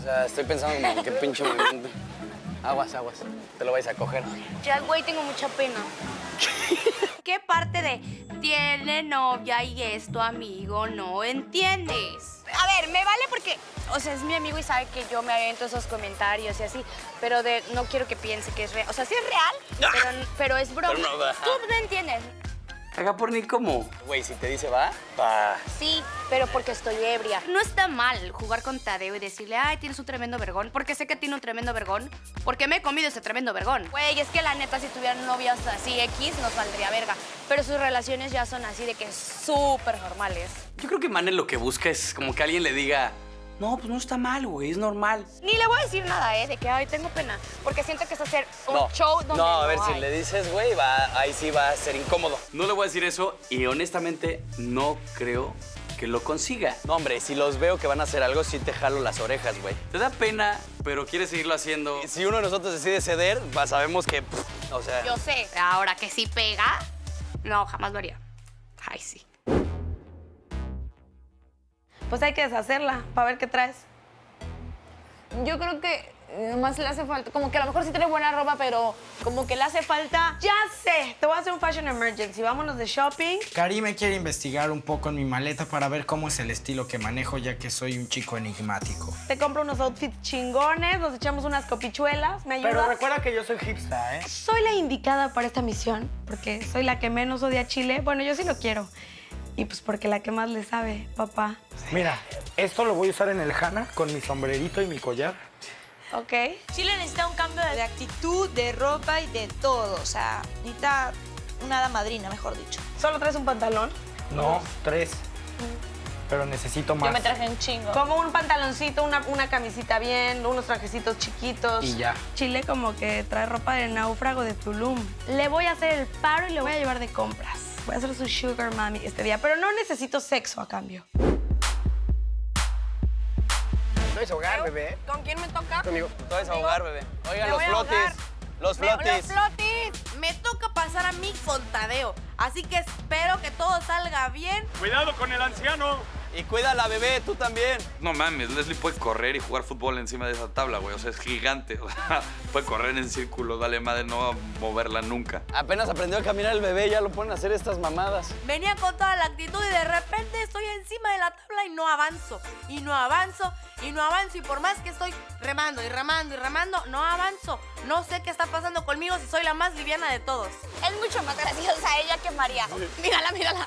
O sea, estoy pensando en qué pinche movimiento. Aguas, aguas. Te lo vais a coger. Ya, güey, tengo mucha pena. ¿Qué parte de tiene novia y es tu amigo no entiendes? A ver, me vale porque, o sea, es mi amigo y sabe que yo me avento esos comentarios y así, pero de, no quiero que piense que es real. O sea, sí es real, pero, pero es broma. Pero no. Tú no entiendes. Haga por ni cómo. Güey, si te dice va, va. Sí, pero porque estoy ebria. No está mal jugar con Tadeo y decirle, ay, tienes un tremendo vergón, porque sé que tiene un tremendo vergón, porque me he comido ese tremendo vergón. Güey, es que la neta, si tuvieran novias así X, nos valdría verga. Pero sus relaciones ya son así de que súper normales. Yo creo que Manel lo que busca es como que alguien le diga, no, pues no está mal, güey, es normal. Ni le voy a decir nada, ¿eh? De que, ay, tengo pena. Porque siento que es hacer un no, show donde no, a ver, si hay. le dices, güey, va, ahí sí va a ser incómodo. No le voy a decir eso y honestamente no creo que lo consiga. No, hombre, si los veo que van a hacer algo, sí te jalo las orejas, güey. Te da pena, pero quieres seguirlo haciendo. Si uno de nosotros decide ceder, va, sabemos que, pff, o sea... Yo sé. Ahora que sí pega, no, jamás lo haría. Ay, sí. Pues hay que deshacerla para ver qué traes. Yo creo que nomás le hace falta, como que a lo mejor sí tiene buena ropa, pero como que le hace falta... Ya sé, te voy a hacer un fashion emergency. Vámonos de shopping. Karime quiere investigar un poco en mi maleta para ver cómo es el estilo que manejo, ya que soy un chico enigmático. Te compro unos outfits chingones, nos echamos unas copichuelas. ¿Me ayudas? Pero recuerda que yo soy hipster, ¿eh? Soy la indicada para esta misión porque soy la que menos odia a Chile. Bueno, yo sí lo quiero. Y pues porque la que más le sabe, papá. Mira, esto lo voy a usar en el Hana con mi sombrerito y mi collar. ¿Ok? Chile necesita un cambio de actitud, de ropa y de todo. O sea, necesita una hada madrina, mejor dicho. ¿Solo traes un pantalón? No, tres. Pero necesito más. Yo me traje un chingo. Como un pantaloncito, una, una camisita bien, unos trajecitos chiquitos. Y ya. Chile como que trae ropa de náufrago de Tulum. Le voy a hacer el paro y le voy a llevar de compras. Voy a hacer su sugar mami este día, pero no necesito sexo a cambio. No es hogar, bebé. ¿Con quién me toca? Conmigo. Todo es ahogar, bebé. Oigan, los flotis. ahogar. Los Me- Los flotis. flotis. Me toca pasar a mí con Tadeo. Así que espero que todo salga bien. Cuidado con el anciano. Y cuida a la bebé, tú también. No mames, Leslie puede correr y jugar fútbol encima de esa tabla, güey. O sea, es gigante. O sea, puede correr en círculo, dale madre, no va a moverla nunca. Apenas aprendió a caminar el bebé, ya lo ponen a hacer estas mamadas. Venía con toda la actitud y de repente estoy encima de la tabla y no avanzo. Y no avanzo, y no avanzo. Y por más que estoy remando y remando y remando, no avanzo. No sé qué está pasando conmigo si soy la más liviana de todos. Es mucho más graciosa ella que María. Mírala, mírala.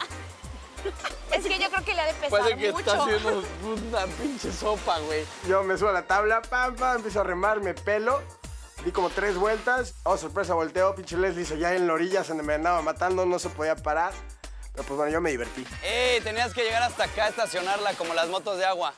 Es que yo creo que le ha de pesar Parece que mucho. está haciendo una pinche sopa, güey. Yo me subo a la tabla, pam, pam, empiezo a remar, me pelo. Di como tres vueltas. Oh, sorpresa, volteo. Pinche Leslie se ya en la orilla, se me andaba matando, no se podía parar. Pero pues bueno, yo me divertí. ¡Ey! Tenías que llegar hasta acá a estacionarla como las motos de agua.